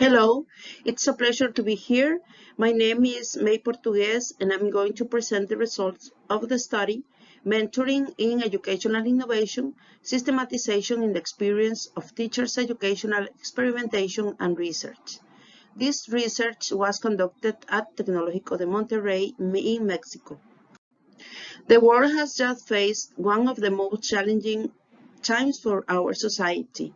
Hello, it's a pleasure to be here. My name is May Portuguez and I'm going to present the results of the study Mentoring in Educational Innovation, Systematization in the Experience of Teachers' Educational Experimentation and Research. This research was conducted at Tecnológico de Monterrey in Mexico. The world has just faced one of the most challenging times for our society.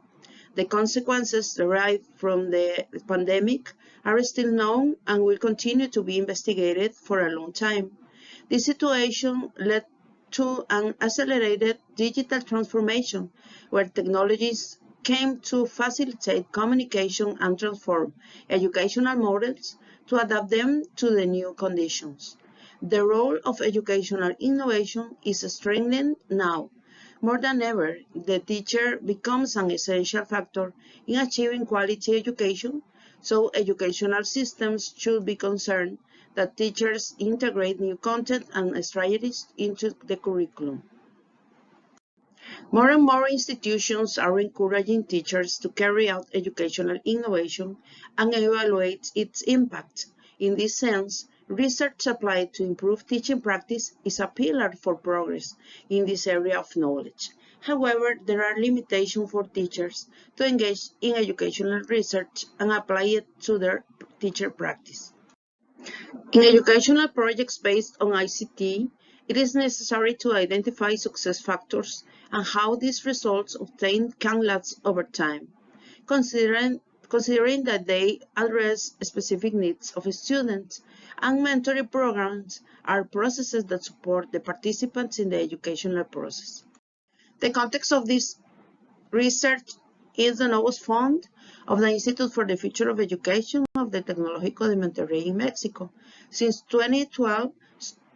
The consequences derived from the pandemic are still known and will continue to be investigated for a long time. This situation led to an accelerated digital transformation where technologies came to facilitate communication and transform educational models to adapt them to the new conditions. The role of educational innovation is strengthened now more than ever, the teacher becomes an essential factor in achieving quality education, so educational systems should be concerned that teachers integrate new content and strategies into the curriculum. More and more institutions are encouraging teachers to carry out educational innovation and evaluate its impact. In this sense, Research applied to improve teaching practice is a pillar for progress in this area of knowledge. However, there are limitations for teachers to engage in educational research and apply it to their teacher practice. In educational projects based on ICT, it is necessary to identify success factors and how these results obtained can last over time. Considering considering that they address specific needs of students, and mentoring programs are processes that support the participants in the educational process. The context of this research is the Novus Fund of the Institute for the Future of Education of the Tecnológico de Monterrey in Mexico. Since 2012,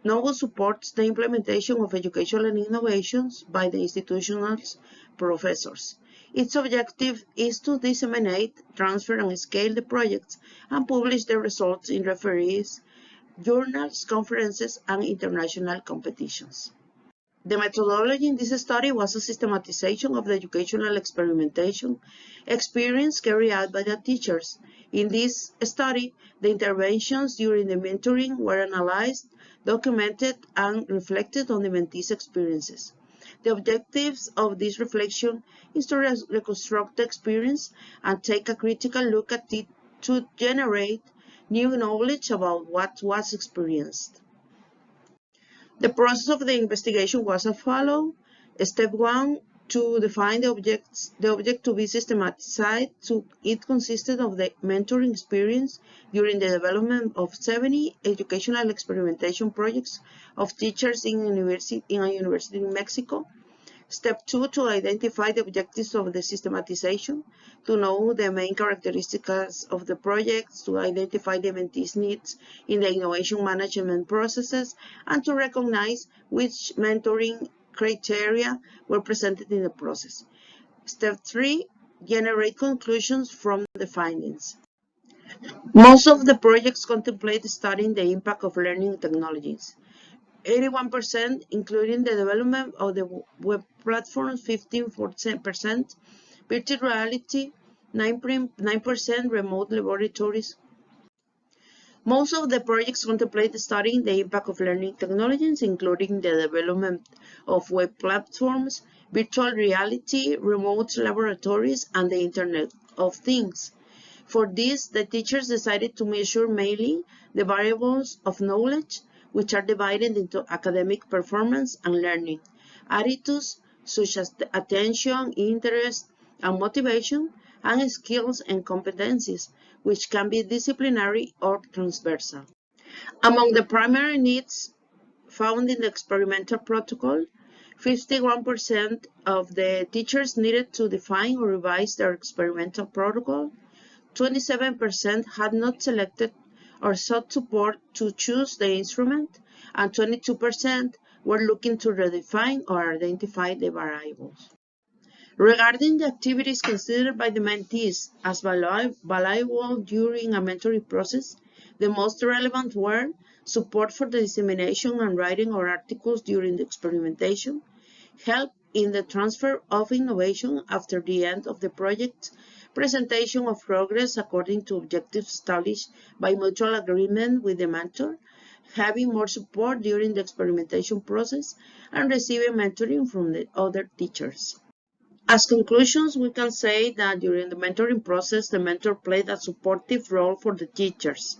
Novus supports the implementation of educational innovations by the institution's professors. Its objective is to disseminate, transfer, and scale the projects and publish the results in referees, journals, conferences, and international competitions. The methodology in this study was a systematization of the educational experimentation experience carried out by the teachers. In this study, the interventions during the mentoring were analyzed, documented, and reflected on the mentees' experiences. The objectives of this reflection is to re reconstruct the experience and take a critical look at it to generate new knowledge about what was experienced. The process of the investigation was as follows. Step one, to define the objects, the object to be systematized. To, it consisted of the mentoring experience during the development of 70 educational experimentation projects of teachers in, university, in a university in Mexico. Step two, to identify the objectives of the systematization, to know the main characteristics of the projects, to identify the mentees' needs in the innovation management processes, and to recognize which mentoring criteria were presented in the process. Step three, generate conclusions from the findings. Most of the projects contemplate studying the impact of learning technologies. 81%, including the development of the web platforms, 15%, virtual reality, 9% remote laboratories. Most of the projects contemplate studying the impact of learning technologies, including the development of web platforms, virtual reality, remote laboratories, and the Internet of Things. For this, the teachers decided to measure mainly the variables of knowledge, which are divided into academic performance and learning, attitudes such as attention, interest, and motivation, and skills and competencies, which can be disciplinary or transversal. Among the primary needs found in the experimental protocol, 51% of the teachers needed to define or revise their experimental protocol, 27% had not selected or sought support to choose the instrument, and 22% were looking to redefine or identify the variables. Regarding the activities considered by the mentees as valuable during a mentoring process, the most relevant were support for the dissemination and writing of articles during the experimentation, help in the transfer of innovation after the end of the project, presentation of progress according to objectives established by mutual agreement with the mentor, having more support during the experimentation process, and receiving mentoring from the other teachers. As conclusions, we can say that during the mentoring process, the mentor played a supportive role for the teachers.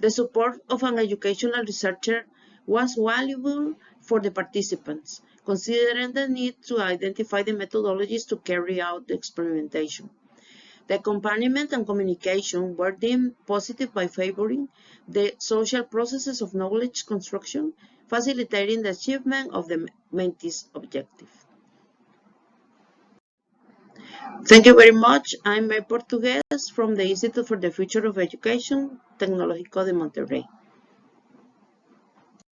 The support of an educational researcher was valuable for the participants, considering the need to identify the methodologies to carry out the experimentation. The accompaniment and communication were deemed positive by favoring the social processes of knowledge construction, facilitating the achievement of the mentee's objective. Thank you very much. I'm May Portuguez from the Institute for the Future of Education, Tecnológico de Monterrey.